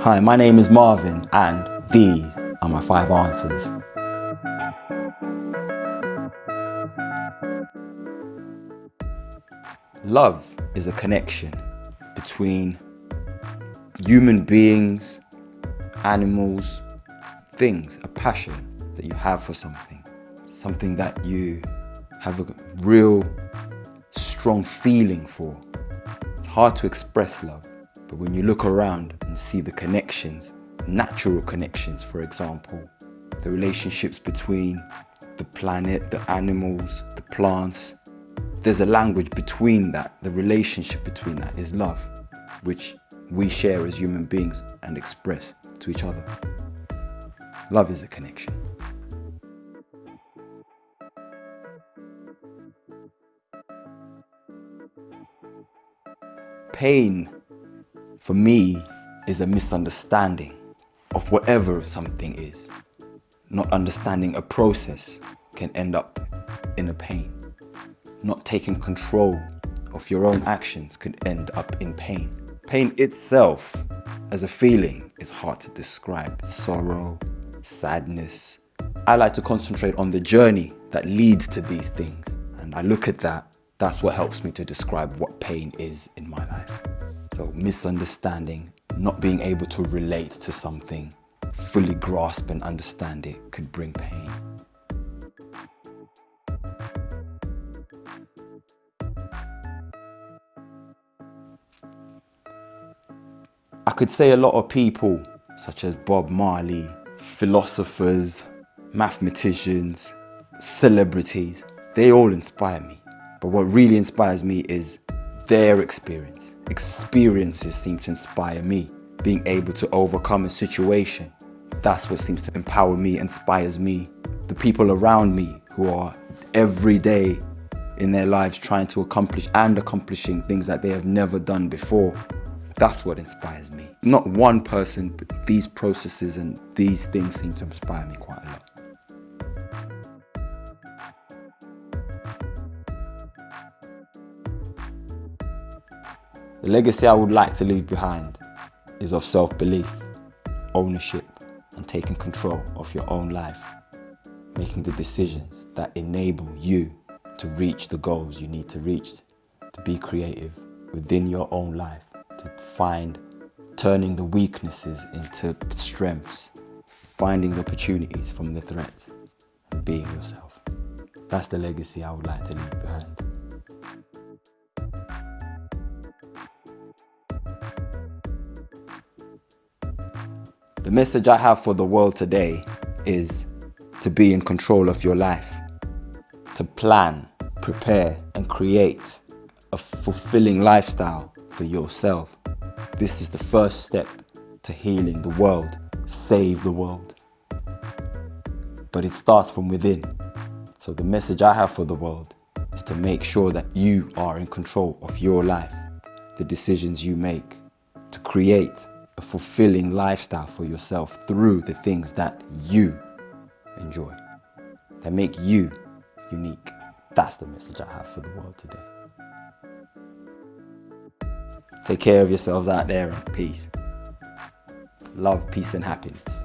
Hi, my name is Marvin and these are my five answers. Love is a connection between human beings, animals, things, a passion that you have for something, something that you have a real strong feeling for. It's hard to express love, but when you look around and see the connections, natural connections, for example, the relationships between the planet, the animals, the plants, there's a language between that, the relationship between that is love, which we share as human beings and express to each other. Love is a connection. Pain, for me, is a misunderstanding of whatever something is. Not understanding a process can end up in a pain not taking control of your own actions could end up in pain. Pain itself as a feeling is hard to describe. Sorrow, sadness. I like to concentrate on the journey that leads to these things. And I look at that, that's what helps me to describe what pain is in my life. So misunderstanding, not being able to relate to something, fully grasp and understand it could bring pain. I could say a lot of people, such as Bob Marley, philosophers, mathematicians, celebrities, they all inspire me. But what really inspires me is their experience. Experiences seem to inspire me. Being able to overcome a situation, that's what seems to empower me, inspires me. The people around me who are every day in their lives trying to accomplish and accomplishing things that they have never done before. That's what inspires me. Not one person, but these processes and these things seem to inspire me quite a lot. The legacy I would like to leave behind is of self-belief, ownership, and taking control of your own life. Making the decisions that enable you to reach the goals you need to reach, to be creative within your own life to find turning the weaknesses into strengths, finding the opportunities from the threats, and being yourself. That's the legacy I would like to leave behind. The message I have for the world today is to be in control of your life, to plan, prepare and create a fulfilling lifestyle for yourself. This is the first step to healing the world, save the world. But it starts from within. So the message I have for the world is to make sure that you are in control of your life, the decisions you make, to create a fulfilling lifestyle for yourself through the things that you enjoy, that make you unique. That's the message I have for the world today. Take care of yourselves out there peace. Love, peace and happiness.